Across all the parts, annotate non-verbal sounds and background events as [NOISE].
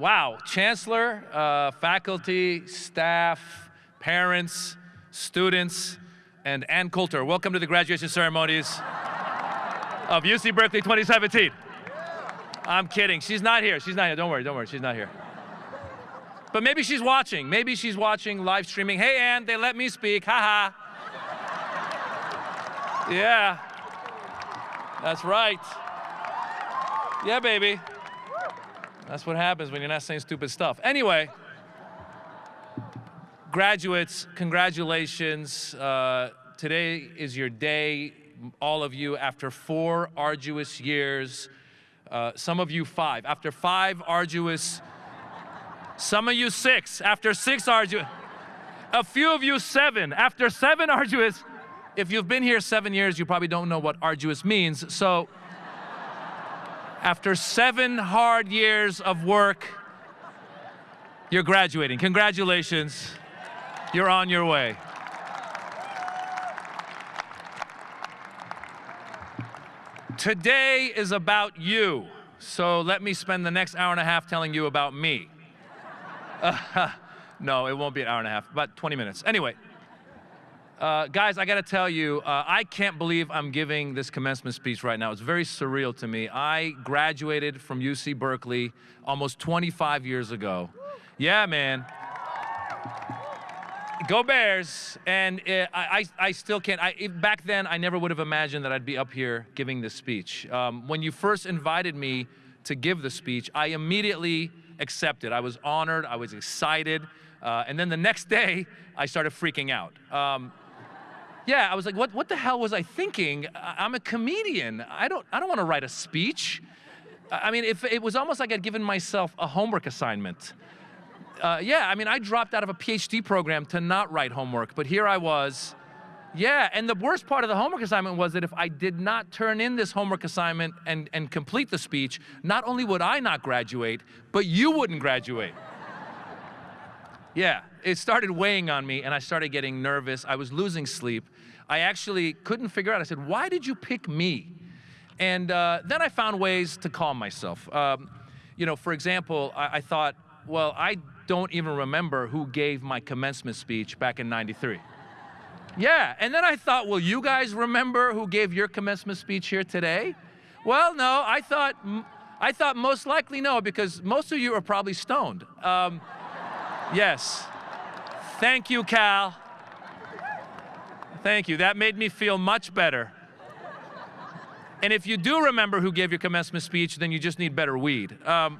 wow, chancellor, uh, faculty, staff, parents, students, and Ann Coulter. Welcome to the graduation ceremonies of UC Berkeley 2017. I'm kidding. She's not here. She's not here. Don't worry. Don't worry. She's not here. But maybe she's watching. Maybe she's watching live streaming. Hey, Ann, they let me speak. Ha ha. Yeah. That's right. Yeah, baby. That's what happens when you're not saying stupid stuff. Anyway, graduates, congratulations. Uh, today is your day, all of you, after four arduous years. Uh, some of you five. After five arduous, some of you six. After six arduous, a few of you seven. After seven arduous, if you've been here seven years, you probably don't know what arduous means. So, after seven hard years of work, you're graduating. Congratulations. You're on your way. Today is about you. So let me spend the next hour and a half telling you about me. Uh, [LAUGHS] no, it won't be an hour and a half, about 20 minutes. Anyway. Uh, guys, I got to tell you, uh, I can't believe I'm giving this commencement speech right now. It's very surreal to me. I graduated from UC Berkeley almost 25 years ago. Yeah, man. Go Bears! And uh, I, I still can't. I, back then, I never would have imagined that I'd be up here giving this speech. Um, when you first invited me to give the speech, I immediately accepted. I was honored. I was excited. Uh, and then the next [LAUGHS] day, I started freaking out. Um, yeah, I was like, what, what the hell was I thinking? I'm a comedian. I don't, I don't want to write a speech. I mean, if it was almost like I'd given myself a homework assignment. Uh, yeah, I mean, I dropped out of a PhD program to not write homework, but here I was. Yeah, and the worst part of the homework assignment was that if I did not turn in this homework assignment and, and complete the speech, not only would I not graduate, but you wouldn't graduate. [LAUGHS] Yeah, it started weighing on me and I started getting nervous. I was losing sleep. I actually couldn't figure out. I said, why did you pick me? And uh, then I found ways to calm myself. Um, you know, for example, I, I thought, well, I don't even remember who gave my commencement speech back in 93. Yeah, and then I thought, well, you guys remember who gave your commencement speech here today? Well, no, I thought, I thought most likely no, because most of you are probably stoned. Um, Yes. Thank you, Cal. Thank you. That made me feel much better. And if you do remember who gave your commencement speech, then you just need better weed. Um,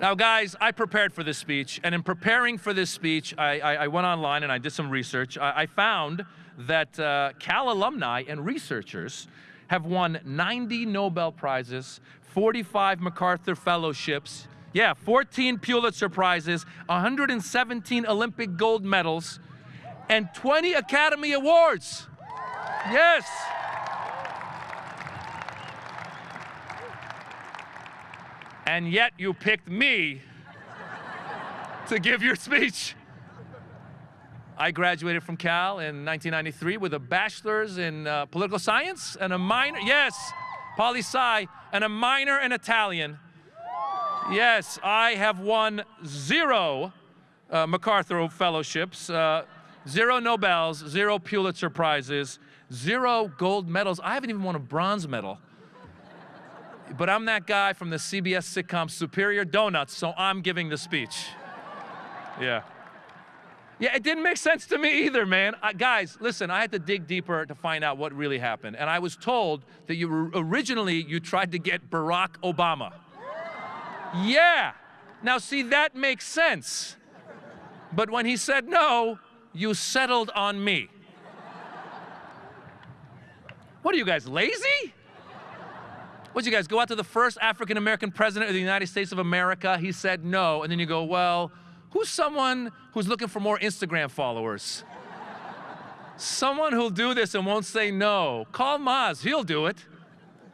now, guys, I prepared for this speech, and in preparing for this speech, I, I, I went online and I did some research. I, I found that uh, Cal alumni and researchers have won 90 Nobel Prizes, 45 MacArthur Fellowships, yeah, 14 Pulitzer Prizes, 117 Olympic gold medals, and 20 Academy Awards. Yes. And yet you picked me to give your speech. I graduated from Cal in 1993 with a bachelor's in uh, political science and a minor, yes, poli sci, and a minor in Italian. Yes, I have won zero uh, MacArthur fellowships, uh, zero Nobels, zero Pulitzer prizes, zero gold medals. I haven't even won a bronze medal. But I'm that guy from the CBS sitcom Superior Donuts, so I'm giving the speech. Yeah. Yeah, it didn't make sense to me either, man. Uh, guys, listen, I had to dig deeper to find out what really happened. And I was told that you originally you tried to get Barack Obama. Yeah. Now, see, that makes sense. But when he said no, you settled on me. What are you guys, lazy? What you guys go out to the first African American president of the United States of America? He said no. And then you go, well, Who's someone who's looking for more Instagram followers? someone who'll do this and won't say no. Call Maz, he'll do it.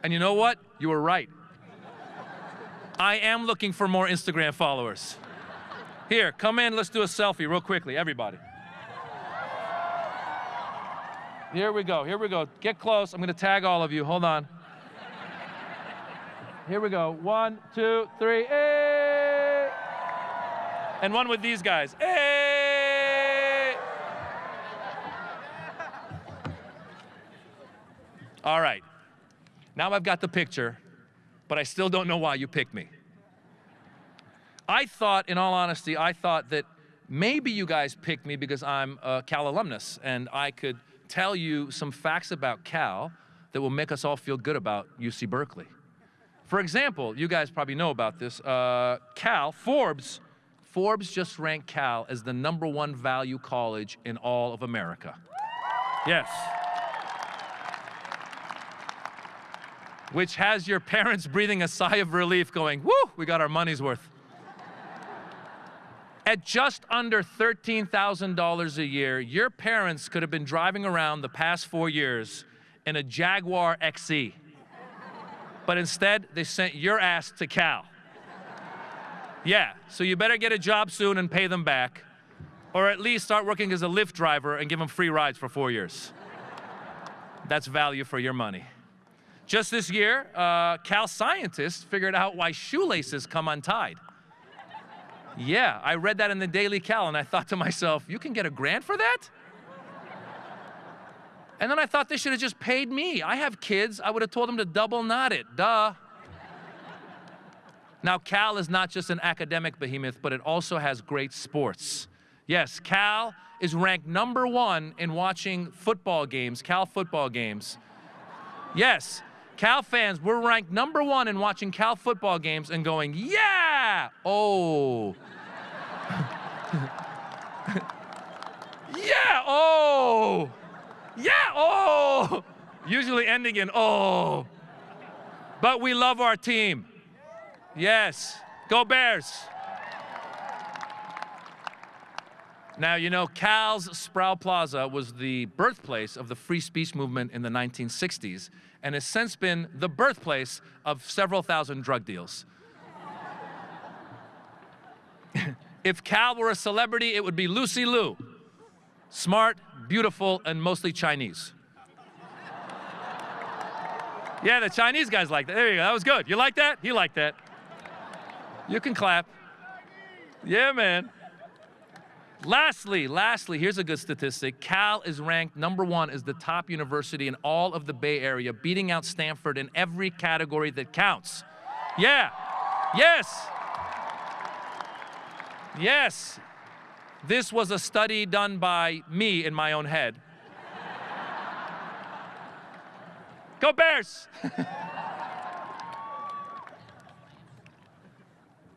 And you know what? You were right. I am looking for more Instagram followers. Here, come in, let's do a selfie real quickly, everybody. Here we go, here we go. Get close, I'm gonna tag all of you, hold on. Here we go. One, two, three. Hey! And one with these guys. Hey! All right. Now I've got the picture, but I still don't know why you picked me. I thought, in all honesty, I thought that maybe you guys picked me because I'm a Cal alumnus and I could tell you some facts about Cal that will make us all feel good about UC Berkeley. For example, you guys probably know about this. Uh, Cal, Forbes, Forbes just ranked Cal as the number one value college in all of America. Yes. Which has your parents breathing a sigh of relief going, whoo, we got our money's worth. At just under $13,000 a year, your parents could have been driving around the past four years in a Jaguar XE. But instead, they sent your ass to Cal. Yeah, so you better get a job soon and pay them back, or at least start working as a Lyft driver and give them free rides for four years. That's value for your money. Just this year, uh, Cal scientists figured out why shoelaces come untied. Yeah, I read that in the Daily Cal and I thought to myself, you can get a grant for that? And then I thought they should have just paid me. I have kids. I would have told them to double knot it. Duh. Now, Cal is not just an academic behemoth, but it also has great sports. Yes, Cal is ranked number one in watching football games, Cal football games. Yes, Cal fans, we're ranked number one in watching Cal football games and going, yeah! Oh. [LAUGHS] yeah, oh. Yeah, oh. Usually ending in oh. But we love our team. Yes. Go Bears. Now, you know, Cal's Sproul Plaza was the birthplace of the free speech movement in the 1960s and has since been the birthplace of several thousand drug deals. [LAUGHS] if Cal were a celebrity, it would be Lucy Liu. Smart, beautiful, and mostly Chinese. Yeah, the Chinese guys like that. There you go. That was good. You like that? He liked that. You can clap. Yeah, man. Lastly, lastly, here's a good statistic. Cal is ranked number one as the top university in all of the Bay Area, beating out Stanford in every category that counts. Yeah. Yes. Yes. This was a study done by me in my own head. Go Bears! [LAUGHS]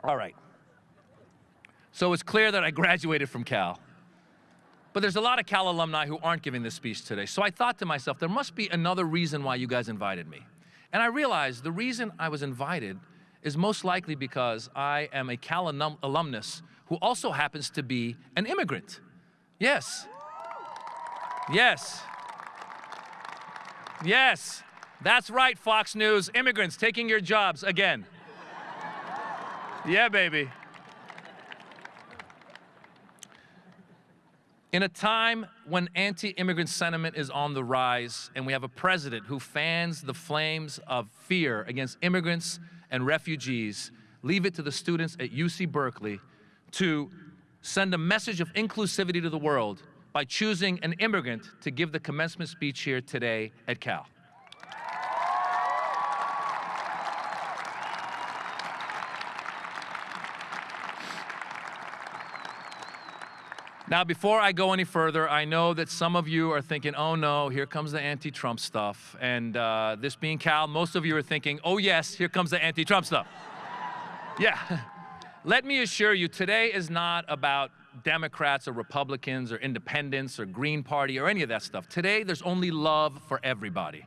All right. So it's clear that I graduated from Cal. But there's a lot of Cal alumni who aren't giving this speech today. So I thought to myself, there must be another reason why you guys invited me. And I realized the reason I was invited is most likely because I am a Cal alum alumnus who also happens to be an immigrant. Yes. Yes. Yes. That's right, Fox News. Immigrants taking your jobs again. Yeah, baby. In a time when anti-immigrant sentiment is on the rise and we have a president who fans the flames of fear against immigrants and refugees, leave it to the students at UC Berkeley to send a message of inclusivity to the world by choosing an immigrant to give the commencement speech here today at Cal. Now, before I go any further, I know that some of you are thinking, oh no, here comes the anti-Trump stuff. And uh, this being Cal, most of you are thinking, oh yes, here comes the anti-Trump stuff. [LAUGHS] yeah. [LAUGHS] Let me assure you, today is not about Democrats or Republicans or independents or Green Party or any of that stuff. Today, there's only love for everybody.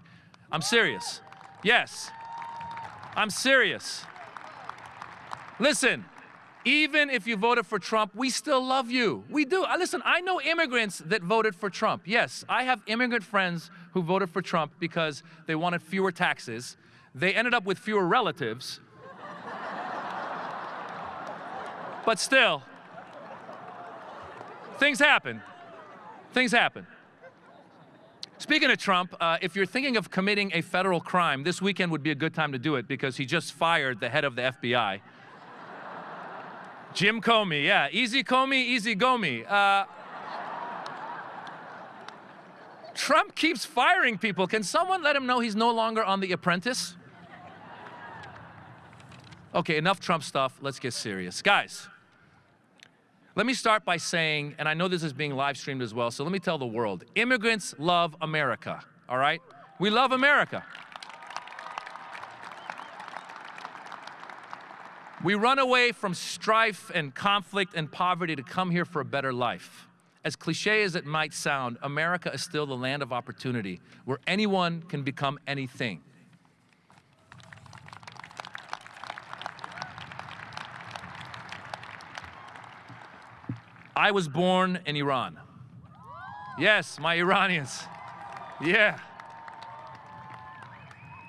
I'm serious. Yes. I'm serious. Listen, even if you voted for Trump, we still love you. We do. Uh, listen, I know immigrants that voted for Trump. Yes, I have immigrant friends who voted for Trump because they wanted fewer taxes. They ended up with fewer relatives. [LAUGHS] but still, things happen. Things happen. Speaking of Trump, uh, if you're thinking of committing a federal crime, this weekend would be a good time to do it because he just fired the head of the FBI. Jim Comey, yeah. Easy Comey, easy go me. Uh, Trump keeps firing people. Can someone let him know he's no longer on The Apprentice? Okay, enough Trump stuff. Let's get serious. Guys, let me start by saying, and I know this is being live streamed as well, so let me tell the world immigrants love America, all right? We love America. We run away from strife and conflict and poverty to come here for a better life. As cliche as it might sound, America is still the land of opportunity where anyone can become anything. I was born in Iran. Yes, my Iranians. Yeah.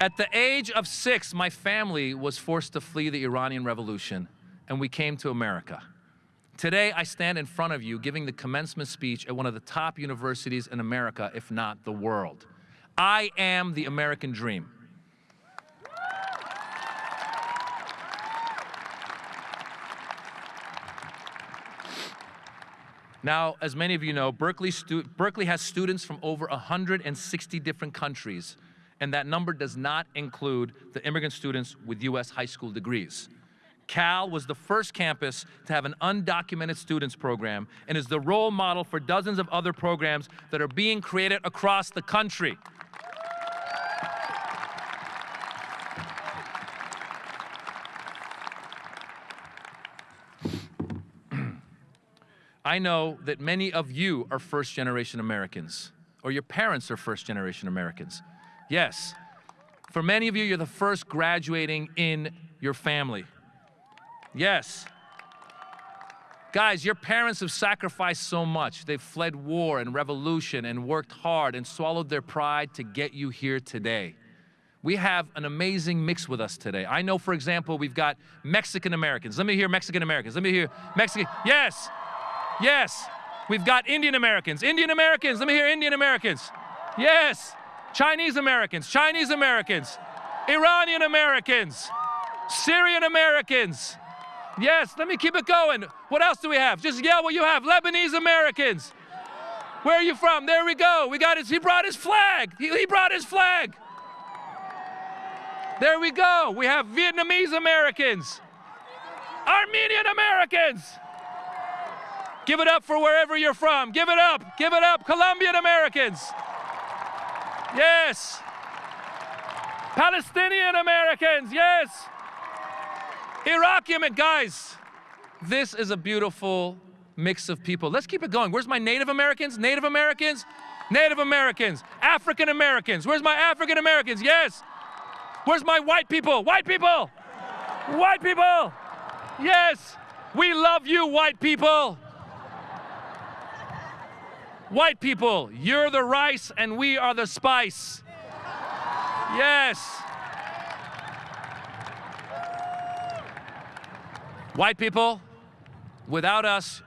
At the age of six, my family was forced to flee the Iranian Revolution, and we came to America. Today, I stand in front of you giving the commencement speech at one of the top universities in America, if not the world. I am the American dream. Now, as many of you know, Berkeley, Berkeley, has students from over 160 different countries, and that number does not include the immigrant students with US high school degrees. Cal was the first campus to have an undocumented students program and is the role model for dozens of other programs that are being created across the country. [CLEARS THROAT] I know that many of you are first generation Americans, or your parents are first generation Americans. Yes, for many of you, you're the first graduating in your family. Yes. Guys, your parents have sacrificed so much. They've fled war and revolution and worked hard and swallowed their pride to get you here today. We have an amazing mix with us today. I know, for example, we've got Mexican Americans. Let me hear Mexican Americans. Let me hear Mexican. Yes, yes. We've got Indian Americans. Indian Americans. Let me hear Indian Americans. Yes. Chinese Americans. Chinese Americans. Iranian Americans. Syrian Americans. Yes, let me keep it going. What else do we have? Just yell what you have. Lebanese Americans. Where are you from? There we go. We got his, he brought his flag. He, he brought his flag. There we go. We have Vietnamese Americans. Armenian Americans. Give it up for wherever you're from. Give it up. Give it up. Colombian Americans. Yes. Palestinian Americans. Yes. Iraqi, guys, this is a beautiful mix of people. Let's keep it going. Where's my Native Americans? Native Americans? Native Americans. African Americans. Where's my African Americans? Yes. Where's my white people? White people. White people. Yes. We love you, white people. White people, you're the rice and we are the spice. Yes. White people, without us,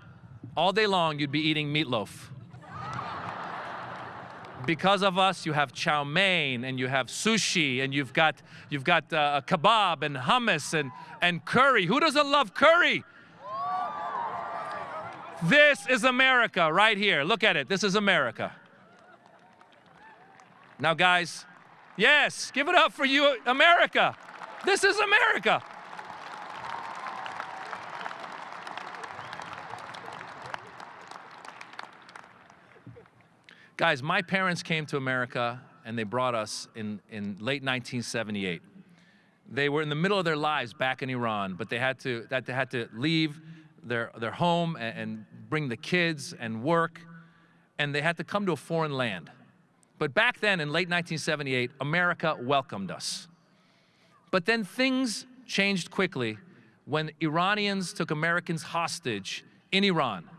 all day long you'd be eating meatloaf. Because of us, you have chow mein and you have sushi and you've got, you've got uh, kebab and hummus and, and curry. Who doesn't love curry? This is America right here. Look at it. This is America. Now, guys, yes, give it up for you, America. This is America. Guys, my parents came to America and they brought us in, in late 1978. They were in the middle of their lives back in Iran, but they had to, that they had to leave their, their home and, and bring the kids and work, and they had to come to a foreign land. But back then, in late 1978, America welcomed us. But then things changed quickly when Iranians took Americans hostage in Iran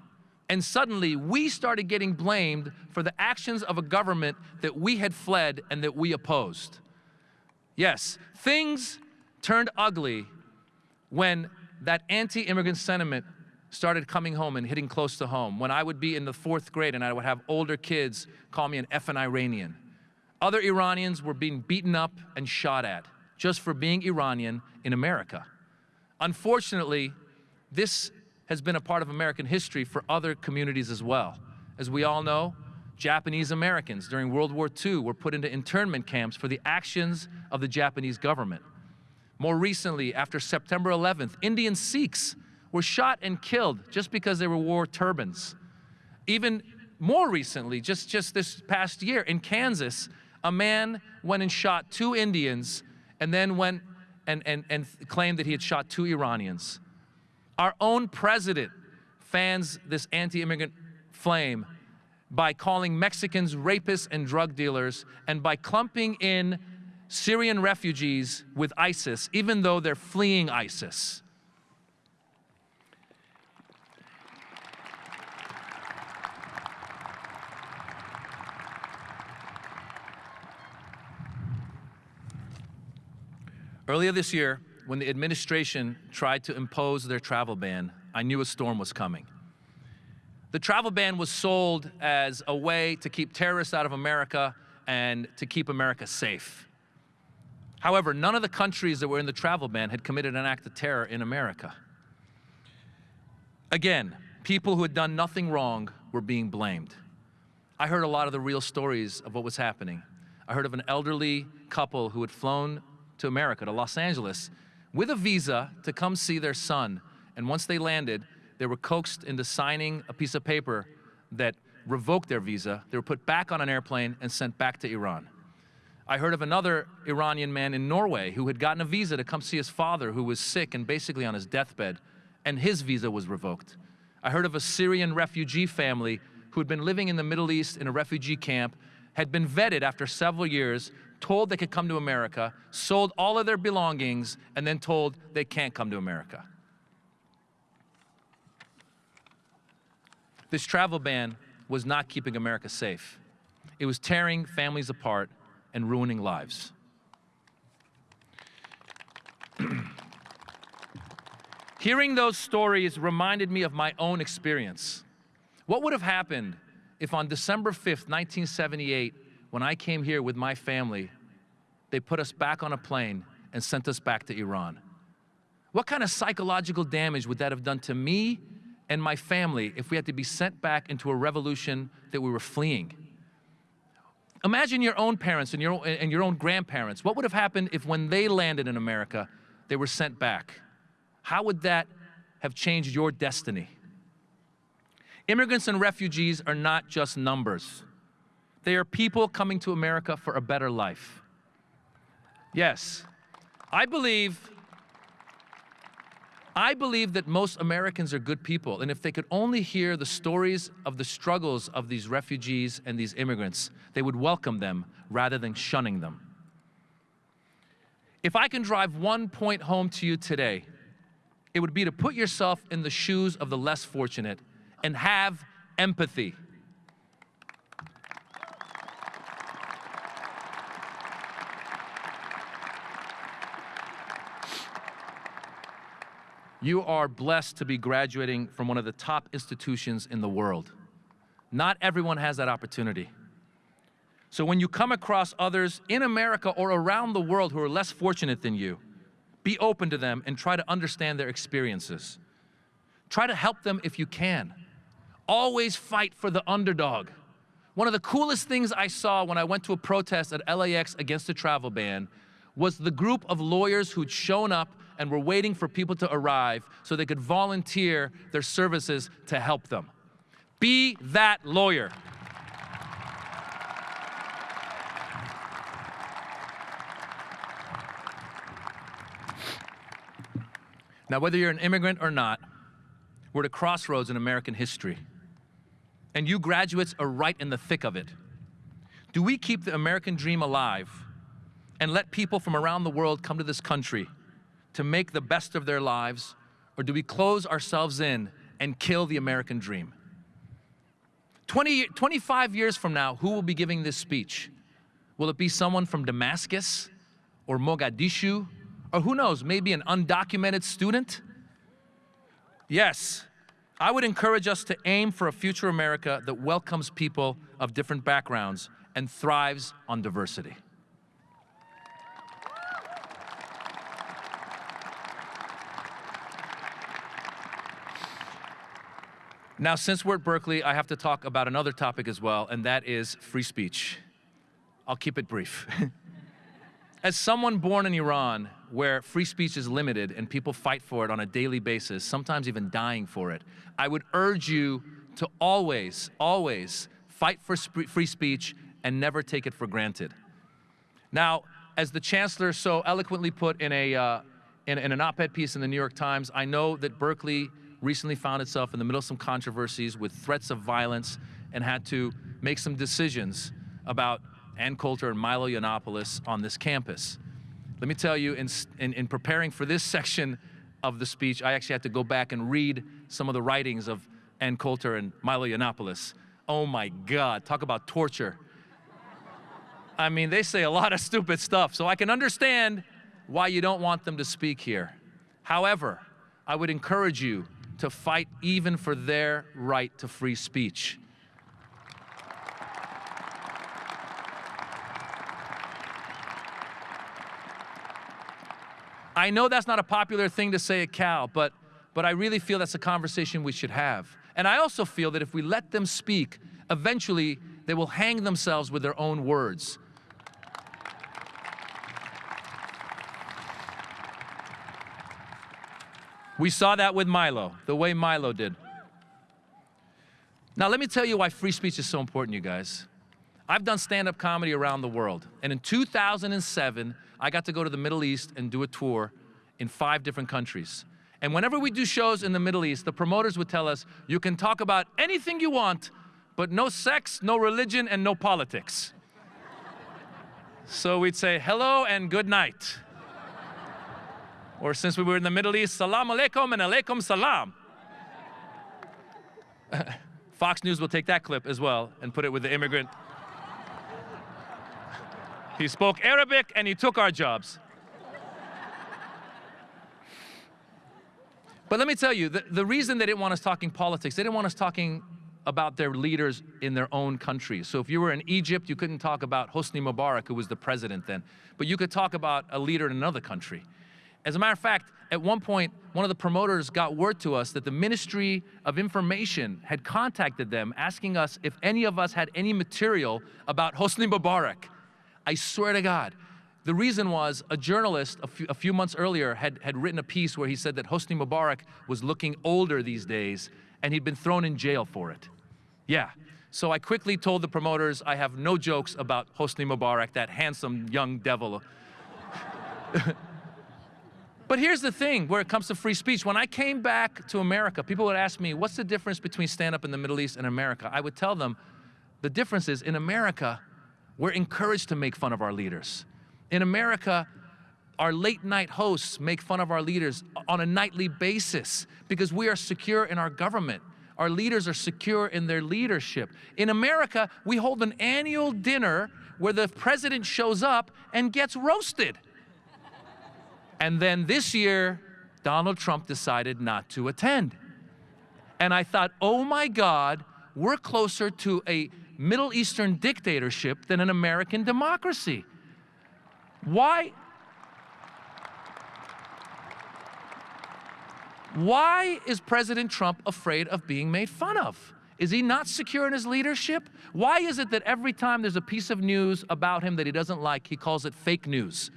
and suddenly we started getting blamed for the actions of a government that we had fled and that we opposed. Yes, things turned ugly when that anti-immigrant sentiment started coming home and hitting close to home. When I would be in the fourth grade and I would have older kids call me an effing Iranian. Other Iranians were being beaten up and shot at just for being Iranian in America. Unfortunately, this has been a part of American history for other communities as well. As we all know, Japanese Americans during World War II were put into internment camps for the actions of the Japanese government. More recently, after September 11th, Indian Sikhs were shot and killed just because they wore turbans. Even more recently, just, just this past year in Kansas, a man went and shot two Indians and then went and, and, and claimed that he had shot two Iranians. Our own president fans this anti-immigrant flame by calling Mexicans rapists and drug dealers and by clumping in Syrian refugees with ISIS, even though they're fleeing ISIS. Earlier this year, when the administration tried to impose their travel ban, I knew a storm was coming. The travel ban was sold as a way to keep terrorists out of America and to keep America safe. However, none of the countries that were in the travel ban had committed an act of terror in America. Again, people who had done nothing wrong were being blamed. I heard a lot of the real stories of what was happening. I heard of an elderly couple who had flown to America, to Los Angeles, with a visa to come see their son. And once they landed, they were coaxed into signing a piece of paper that revoked their visa. They were put back on an airplane and sent back to Iran. I heard of another Iranian man in Norway who had gotten a visa to come see his father who was sick and basically on his deathbed, and his visa was revoked. I heard of a Syrian refugee family who had been living in the Middle East in a refugee camp, had been vetted after several years, told they could come to America, sold all of their belongings, and then told they can't come to America. This travel ban was not keeping America safe. It was tearing families apart and ruining lives. [CLEARS THROAT] Hearing those stories reminded me of my own experience. What would have happened if on December 5th, 1978, when I came here with my family, they put us back on a plane and sent us back to Iran. What kind of psychological damage would that have done to me and my family if we had to be sent back into a revolution that we were fleeing? Imagine your own parents and your, and your own grandparents. What would have happened if when they landed in America, they were sent back? How would that have changed your destiny? Immigrants and refugees are not just numbers. They are people coming to America for a better life. Yes, I believe I believe that most Americans are good people, and if they could only hear the stories of the struggles of these refugees and these immigrants, they would welcome them rather than shunning them. If I can drive one point home to you today, it would be to put yourself in the shoes of the less fortunate and have empathy. You are blessed to be graduating from one of the top institutions in the world. Not everyone has that opportunity. So when you come across others in America or around the world who are less fortunate than you, be open to them and try to understand their experiences. Try to help them if you can. Always fight for the underdog. One of the coolest things I saw when I went to a protest at LAX against the travel ban was the group of lawyers who'd shown up and we were waiting for people to arrive so they could volunteer their services to help them. Be that lawyer. Now, whether you're an immigrant or not, we're at a crossroads in American history. And you graduates are right in the thick of it. Do we keep the American dream alive and let people from around the world come to this country to make the best of their lives, or do we close ourselves in and kill the American dream? 20, 25 years from now, who will be giving this speech? Will it be someone from Damascus or Mogadishu, or who knows, maybe an undocumented student? Yes, I would encourage us to aim for a future America that welcomes people of different backgrounds and thrives on diversity. Now, since we're at Berkeley, I have to talk about another topic as well, and that is free speech. I'll keep it brief. [LAUGHS] As someone born in Iran, where free speech is limited and people fight for it on a daily basis, sometimes even dying for it, I would urge you to always, always fight for free speech and never take it for granted. Now, as the chancellor so eloquently put in, a, uh, in, in an op-ed piece in the New York Times, I know that Berkeley recently found itself in the middle of some controversies with threats of violence and had to make some decisions about Ann Coulter and Milo Yiannopoulos on this campus. Let me tell you, in, in, in, preparing for this [LAUGHS] section of the speech, I actually had to go back and read some of the writings of Ann Coulter and Milo Yiannopoulos. Oh my God, talk about torture. I mean, they say a lot of stupid stuff, so I can understand why you don't want them to speak here. However, I would encourage you to fight even for their right to free speech. I know that's not a popular thing to say at Cal, but, but I really feel that's a conversation we should have. And I also feel that if we let them speak, eventually they will hang themselves with their own words. We saw that with Milo, the way Milo did. Now, let me tell you why free speech is so important, you guys. I've done stand-up comedy around the world, and in 2007, I got to go to the Middle East and do a tour in five different countries. And whenever we do shows in the Middle East, the promoters would tell us, you can talk about anything you want, but no sex, no religion, and no politics. [LAUGHS] so we'd say, hello and good night. Or since we were in the Middle East, salam alaikum and alaikum salam. [LAUGHS] Fox News will take that clip as well and put it with the immigrant [LAUGHS] he spoke Arabic and he took our jobs. But let me tell you, the, the reason they didn't want us talking politics, they didn't want us talking about their leaders in their own countries. So if you were in Egypt, you couldn't talk about Hosni Mubarak, who was the president then, but you could talk about a leader in another country. As a matter of fact, at one point, one of the promoters got word to us that the Ministry of Information had contacted them asking us if any of us had any material about Hosni Mubarak. I swear to God. The reason was a journalist a few, a few, months earlier had, had written a piece where he said that Hosni Mubarak was looking older these days and he'd been thrown in jail for it. Yeah. So I quickly told the promoters I have no jokes about Hosni Mubarak, that handsome young devil. [LAUGHS] but here's the thing where it comes to free speech. When I came back to America, people would ask me, what's the difference between stand-up in the Middle East and America? I would tell them, the difference is in America, we're encouraged to make fun of our leaders. In America, our late night hosts make fun of our leaders on a nightly basis because we are secure in our government. Our leaders are secure in their leadership. In America, we hold an annual dinner where the president shows up and gets roasted. And then this year, Donald Trump decided not to attend. And I thought, oh my God, we're closer to a Middle Eastern dictatorship than an American democracy. Why? Why is President Trump afraid of being made fun of? Is he not secure in his leadership? Why is it that every time there's a piece of news about him that he doesn't like, he calls it fake news?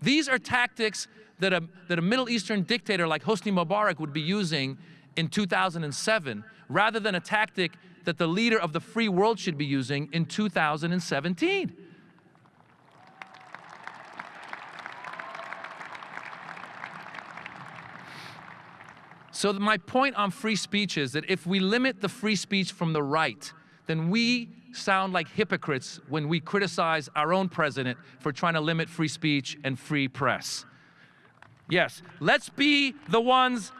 These are tactics that a, that a Middle Eastern dictator like Hosni Mubarak would be using in 2007, rather than a tactic that the leader of the free world should be using in 2017. So my point on free speech is that if we limit the free speech from the right, then we sound like hypocrites when we criticize our own president for trying to limit free speech and free press. Yes, let's be the ones,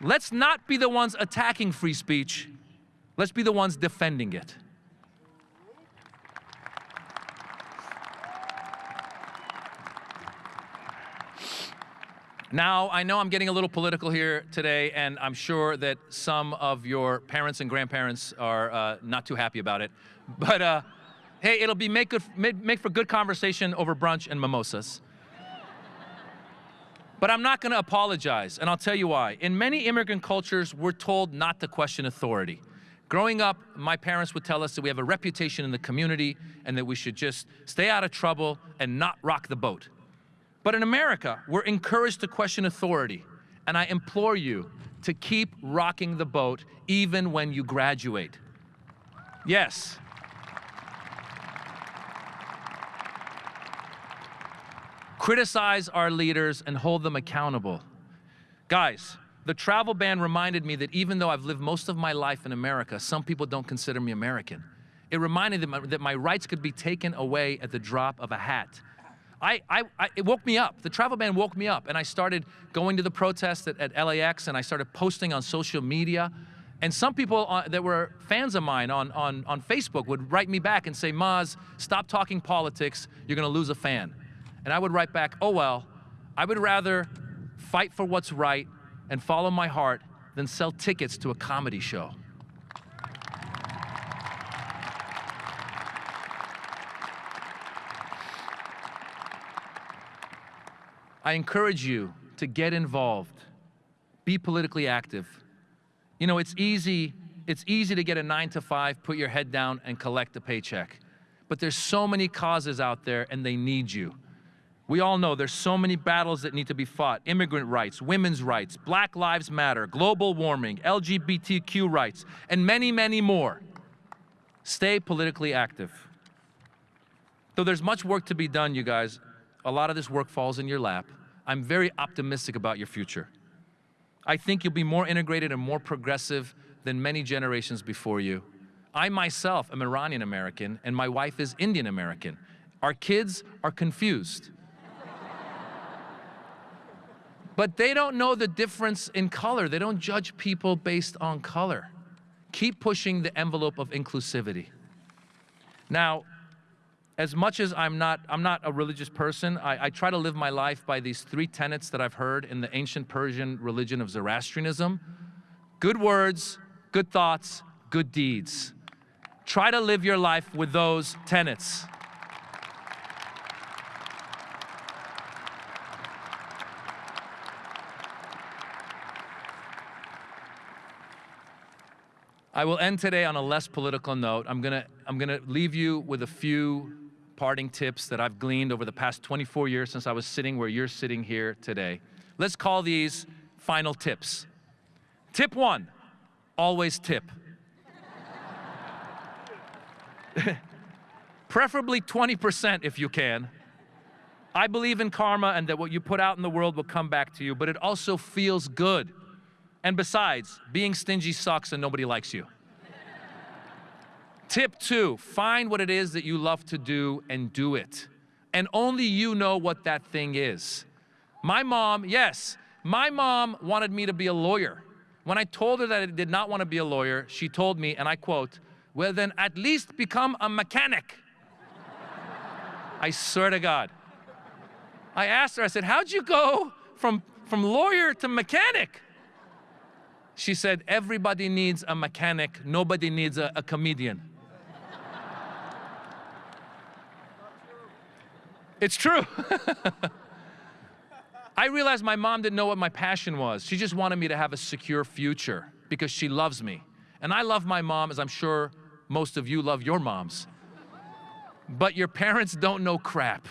let's not be the ones attacking free speech, Let's be the ones defending it. Now, I know I'm getting a little political here today, and I'm sure that some of your parents and grandparents are uh, not too happy about it. But uh, hey, it'll be make, good, make for good conversation over brunch and mimosas. But I'm not going to apologize, and I'll tell you why. In many immigrant cultures, we're told not to question authority. Growing up, my parents would tell us that we have a reputation in the community and that we should just stay out of trouble and not rock the boat. But in America, we're encouraged to question authority. And I implore you to keep rocking the boat even when you graduate. Yes. Criticize our leaders and hold them accountable. Guys, the travel ban reminded me that even though I've lived most of my life in America, some people don't consider me American. It reminded them that my rights could be taken away at the drop of a hat. I, I, I, it woke me up. The travel ban woke me up, and I started going to the protests at, at LAX, and I started posting on social media. And some people uh, that were fans of mine on, on, on Facebook would write me back and say, Maz, stop talking politics, you're gonna lose a fan. And I would write back, oh well, I would rather fight for what's right and follow my heart than sell tickets to a comedy show. I encourage you to get involved, be politically active. You know, it's easy, it's easy to get a nine to five, put your head down and collect a paycheck. But there's so many causes out there and they need you. We all know there's so many battles that need to be fought. Immigrant rights, women's rights, Black Lives Matter, global warming, LGBTQ rights, and many, many more. Stay politically active. Though there's much work to be done, you guys, a lot of this work falls in your lap. I'm very optimistic about your future. I think you'll be more integrated and more progressive than many generations before you. I myself am Iranian American and my wife is Indian American. Our kids are confused. But they don't know the difference in color. They don't judge people based on color. Keep pushing the envelope of inclusivity. Now, as much as I'm not, I'm not a religious person, I, I, try to live my life by these three tenets that I've heard in the ancient Persian religion of Zoroastrianism. Good words, good thoughts, good deeds. Try to live your life with those tenets. I will end today on a less political note. I'm gonna, I'm gonna leave you with a few parting tips that I've gleaned over the past 24 years since I was sitting where you're sitting here today. Let's call these final tips. Tip one, always tip. [LAUGHS] Preferably 20% if you can. I believe in karma and that what you put out in the world will come back to you, but it also feels good. And besides, being stingy sucks and nobody likes you. Tip two, find what it is that you love to do and do it. And only you know what that thing is. My mom, yes, my mom wanted me to be a lawyer. When I told her that I did not want to be a lawyer, she told me, and I quote, well then at least become a mechanic. I swear to God. I asked her, I said, how'd you go from, from lawyer to mechanic? She said, everybody needs a mechanic, nobody needs a, a comedian. It's true. [LAUGHS] I realized my mom didn't know what my passion was. She just wanted me to have a secure future because she loves me. And I love my mom as I'm sure most of you love your moms. But your parents don't know crap.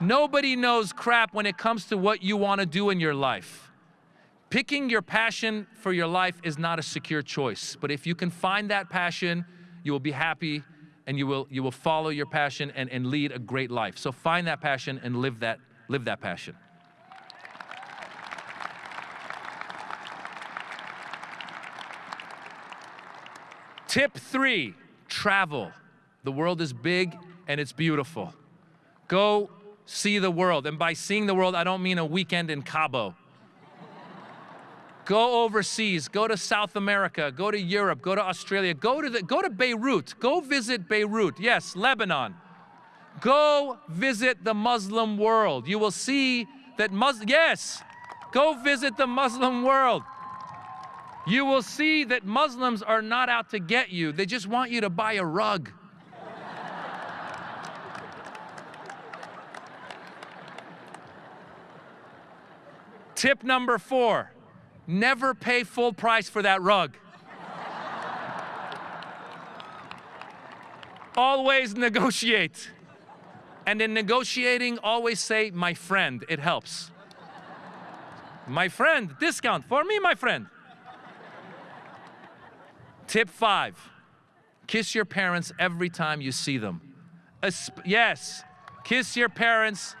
Nobody knows crap when it comes to what you want to do in your life. Picking your passion for your life is not a secure choice, but if you can find that passion, you will be happy and you will, you will follow your passion and, and lead a great life. So find that passion and live that, live that passion. Tip three, travel. The world is big and it's beautiful. Go see the world. And by seeing the world, I don't mean a weekend in Cabo. Go overseas, go to South America, go to Europe, go to Australia, go to, the, go to Beirut, go visit Beirut, yes, Lebanon. Go visit the Muslim world. You will see that Muslim, yes, go visit the Muslim world. You will see that Muslims are not out to get you, they just want you to buy a rug. Tip number four never pay full price for that rug. always negotiate. And in negotiating, always say, my friend, it helps. my friend, discount for me, my friend. Tip five kiss your parents every time you see them. Yes, kiss your parents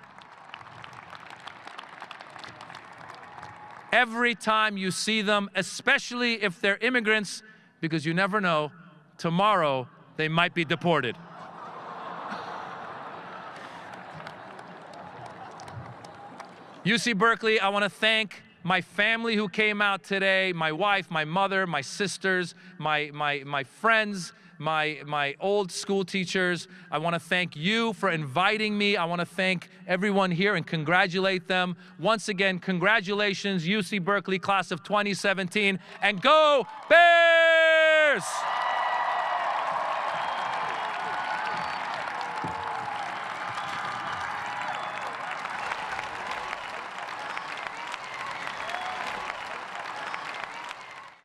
every time you see them, especially if they're immigrants, because you never know, tomorrow they might be deported. [LAUGHS] UC Berkeley, I want to thank my family who came out today, my wife, my mother, my sisters, my, my, my friends, my, my old school teachers. I want to thank you for inviting me. I want to thank everyone here and congratulate them. Once again, congratulations, UC Berkeley class of 2017, and go Bears!